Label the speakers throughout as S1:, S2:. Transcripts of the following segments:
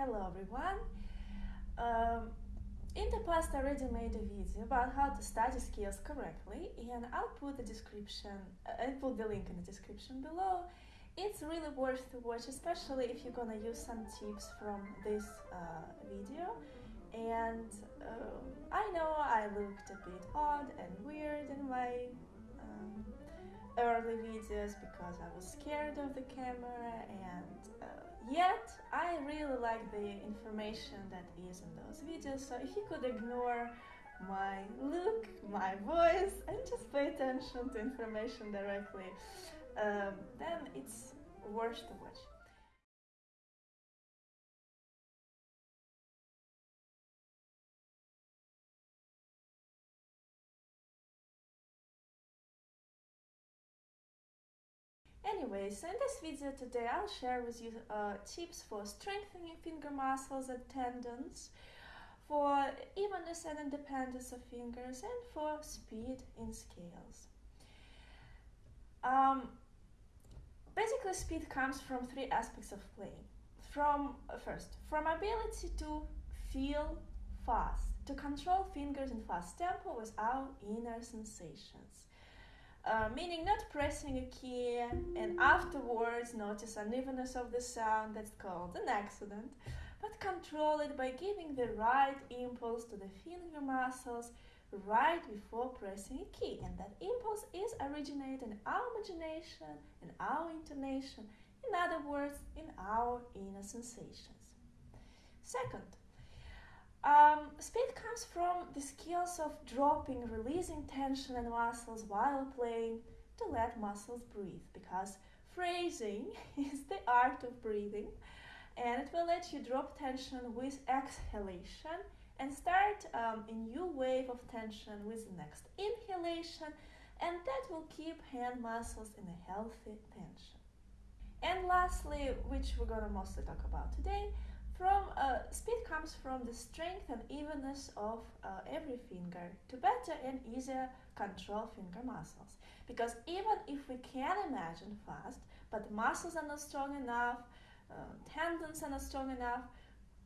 S1: Hello everyone. Um, in the past, I already made a video about how to study skills correctly, and I'll put the description. Uh, I'll put the link in the description below. It's really worth to watch, especially if you're gonna use some tips from this uh, video. And um, I know I looked a bit odd and weird in my um, early videos because I was scared of the camera and uh, yet I really like the information that is in those videos so if you could ignore my look, my voice and just pay attention to information directly um, then it's worth to watch. Anyway, so in this video today I'll share with you uh, tips for strengthening finger muscles and tendons, for evenness and independence of fingers, and for speed in scales. Um, basically, speed comes from three aspects of playing. From uh, first, from ability to feel fast, to control fingers in fast tempo without inner sensations. Uh, meaning not pressing a key and afterwards notice unevenness of the sound that's called an accident, but control it by giving the right impulse to the finger muscles right before pressing a key. And that impulse is originated in our imagination, in our intonation, in other words, in our inner sensations. Second, um, speed comes from the skills of dropping, releasing tension and muscles while playing to let muscles breathe because phrasing is the art of breathing and it will let you drop tension with exhalation and start um, a new wave of tension with the next inhalation and that will keep hand muscles in a healthy tension. And lastly, which we're going to mostly talk about today, from uh, speed comes from the strength and evenness of uh, every finger to better and easier control finger muscles. Because even if we can imagine fast, but muscles are not strong enough, uh, tendons are not strong enough,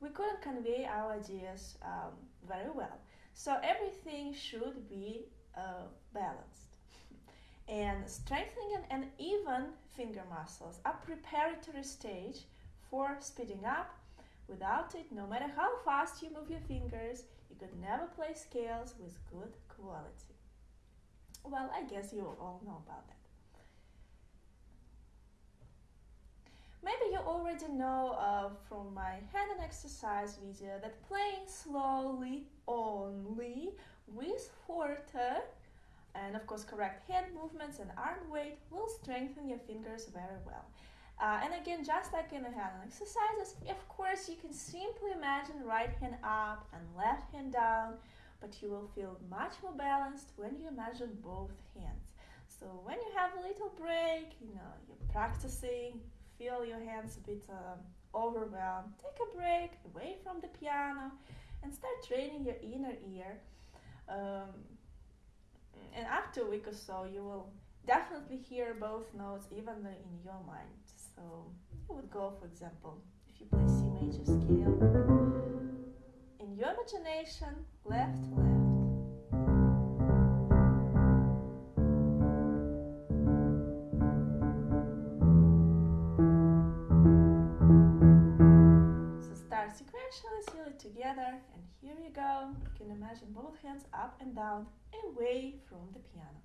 S1: we couldn't convey our ideas um, very well. So everything should be uh, balanced. and strengthening and even finger muscles are preparatory stage for speeding up Without it, no matter how fast you move your fingers, you could never play scales with good quality. Well, I guess you all know about that. Maybe you already know uh, from my hand and exercise video that playing slowly only with forte and of course correct hand movements and arm weight will strengthen your fingers very well. Uh, and again, just like in the hand exercises, of course, you can simply imagine right hand up and left hand down, but you will feel much more balanced when you imagine both hands. So when you have a little break, you know, you're practicing, feel your hands a bit um, overwhelmed, take a break away from the piano and start training your inner ear. Um, and after a week or so, you will definitely hear both notes even in your mind. So you would go, for example, if you play C major scale, in your imagination, left, left. So start sequentially, seal it together, and here you go. You can imagine both hands up and down, away from the piano.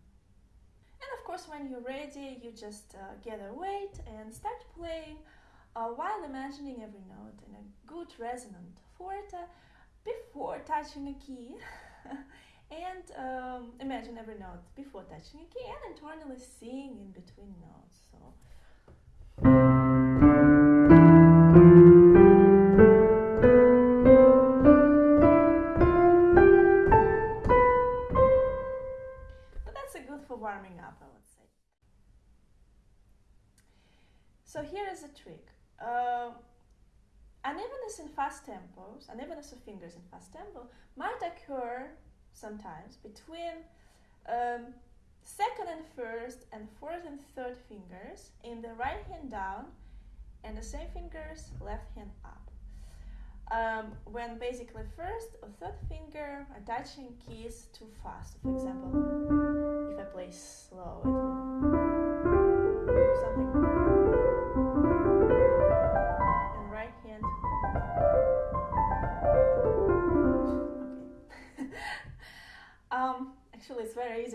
S1: And of course, when you're ready, you just uh, gather weight and start playing uh, while imagining every note in a good resonant forte before touching a key. and um, imagine every note before touching a key and internally sing in between notes. So. A trick. Uh, unevenness in fast tempos, unevenness of fingers in fast tempo might occur sometimes between um, second and first and fourth and third fingers in the right hand down and the same fingers left hand up. um, when basically first or third finger are touching keys too fast. For example, if I play slow,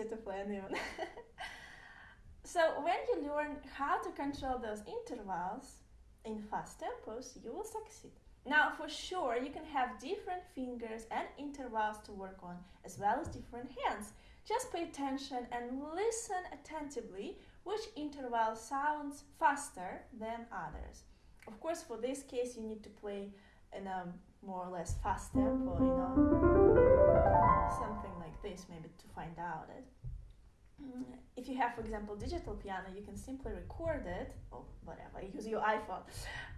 S1: to play uneven. so when you learn how to control those intervals in fast tempos, you will succeed. Now, for sure, you can have different fingers and intervals to work on, as well as different hands. Just pay attention and listen attentively which interval sounds faster than others. Of course, for this case, you need to play in a more or less fast tempo, you know, something like this, maybe to find out it. Mm, if you have, for example, digital piano, you can simply record it, or whatever, use your iPhone.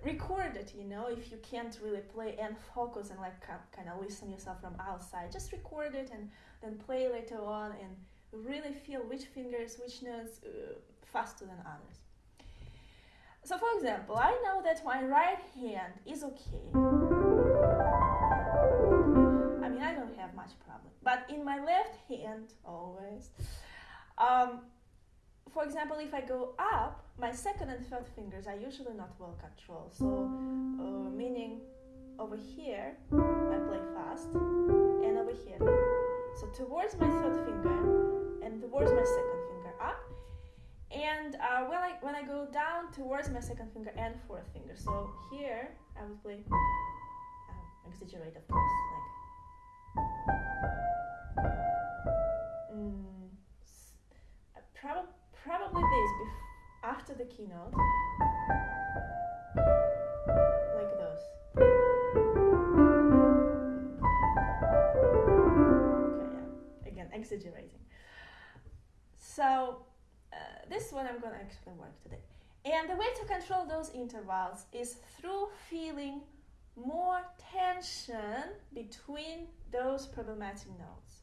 S1: Record it, you know, if you can't really play and focus and like kind of listen yourself from outside. Just record it and then play later on and really feel which fingers, which notes uh, faster than others. So, for example, I know that my right hand is okay. Have much problem, but in my left hand, always. Um, for example, if I go up, my second and third fingers are usually not well controlled. So, uh, meaning over here, I play fast, and over here. So towards my third finger, and towards my second finger up. And uh, when I when I go down towards my second finger and fourth finger. So here I would play. Uh, exaggerate, of course, like. Mm, Prob- probably this bef- after the keynote, like those. Okay, yeah. Again, exaggerating. So uh, this is what I'm gonna actually work today. And the way to control those intervals is through feeling more tension between those problematic notes.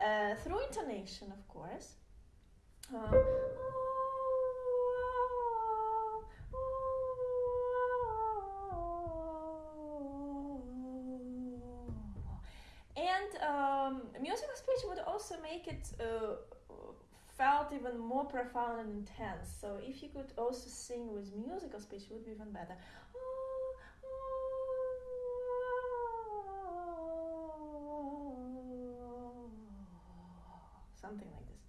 S1: Uh, through intonation, of course, and um, musical speech would also make it uh, felt even more profound and intense. So if you could also sing with musical speech, it would be even better. Something like this.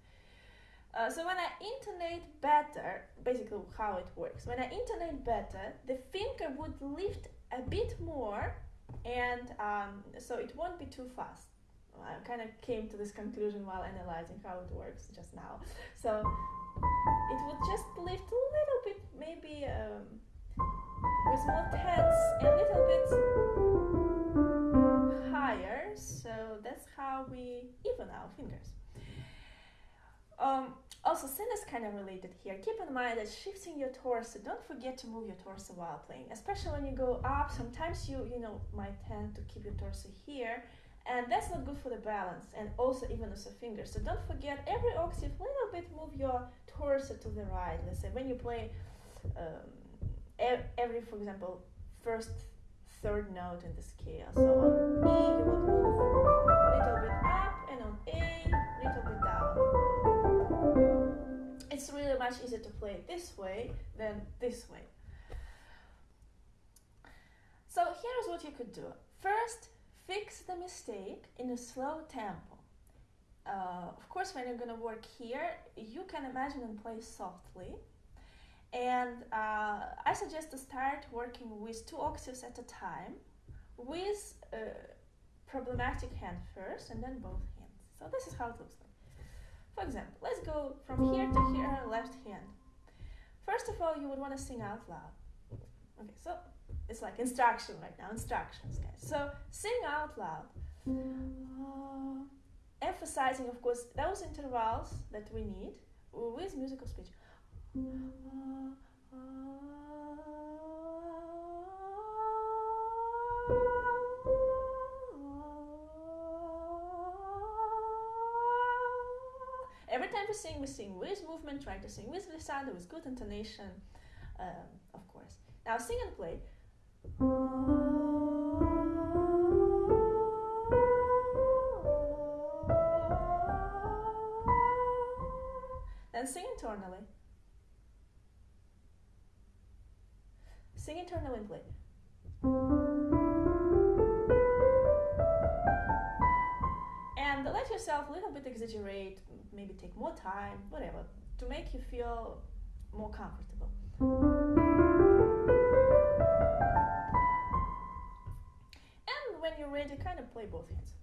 S1: Uh, so when I intonate better, basically how it works, when I intonate better, the finger would lift a bit more and um, so it won't be too fast. I kind of came to this conclusion while analyzing how it works just now. So it would just lift a little bit, maybe um, with more tense, a little bit higher. So that's how we even our fingers. Um, also, sin is kind of related here. Keep in mind that shifting your torso, don't forget to move your torso while playing, especially when you go up. Sometimes you, you know, might tend to keep your torso here, and that's not good for the balance, and also even the fingers. So don't forget every octave, little bit move your torso to the right. Let's say when you play um, every, for example, first, third note in the scale. So on E, you would move a little bit up, and on A, much easier to play this way than this way. So here's what you could do. First, fix the mistake in a slow tempo. Uh, of course, when you're gonna work here, you can imagine and play softly. And uh, I suggest to start working with two octaves at a time, with a problematic hand first, and then both hands. So this is how it looks like. For example, let's go from here to here, left hand. First of all, you would want to sing out loud. Okay, so it's like instruction right now, instructions, guys. So sing out loud. Uh, emphasizing, of course, those intervals that we need with musical speech. Uh, time to sing, we sing with movement, Try to sing with glissando, with good intonation, um, of course. Now sing and play. Then sing internally. Sing internally and play. Let yourself a little bit exaggerate, maybe take more time, whatever, to make you feel more comfortable. And when you're ready, kind of play both hands.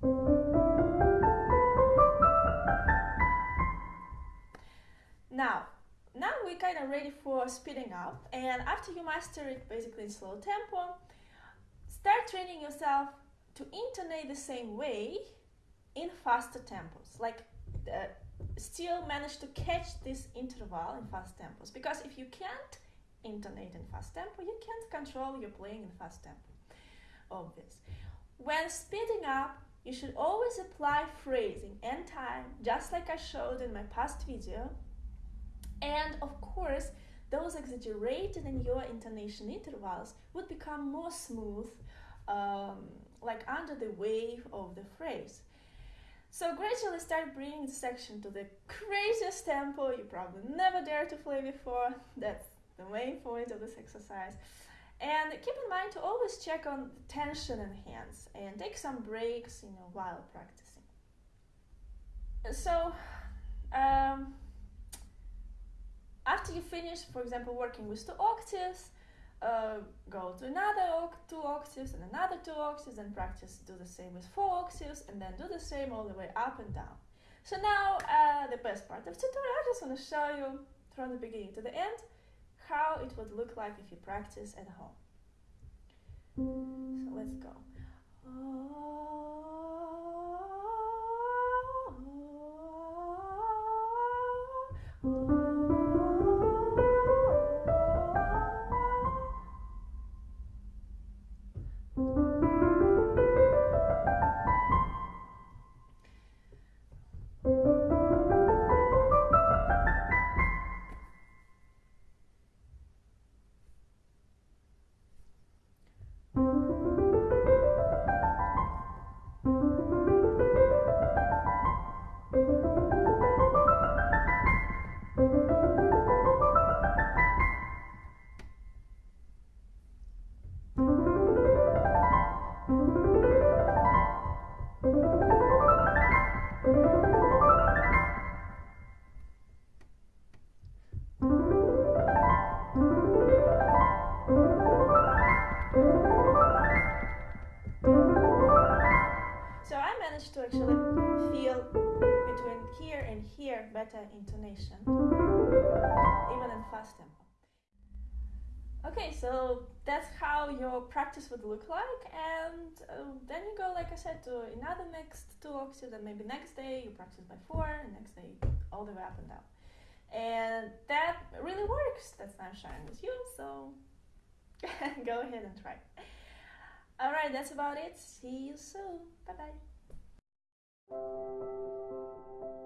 S1: Now, now we're kind of ready for speeding up and after you master it basically in slow tempo, start training yourself to intonate the same way in faster tempos. Like uh, still manage to catch this interval in fast tempos because if you can't intonate in fast tempo, you can't control your playing in fast tempo. Obvious. When speeding up, you should always apply phrasing and time, just like I showed in my past video. And of course, those exaggerated in your intonation intervals would become more smooth, um, like under the wave of the phrase. So gradually start bringing the section to the craziest tempo you probably never dared to play before. That's the main point of this exercise. And keep in mind to always check on the tension in hands and take some breaks, you know, while practicing. So, um, after you finish, for example, working with two octaves, uh, go to another two octaves and another two octaves and practice do the same with four octaves and then do the same all the way up and down. So now uh, the best part of the tutorial, I just want to show you from the beginning to the end how it would look like if you practice at home. So let's go. to better intonation, even in fast tempo. Okay, so that's how your practice would look like, and uh, then you go, like I said, to another next two octaves, and maybe next day you practice by four, and next day all the way up and down. And that really works. That's now sharing with you, so go ahead and try. Alright, that's about it. See you soon. Bye bye.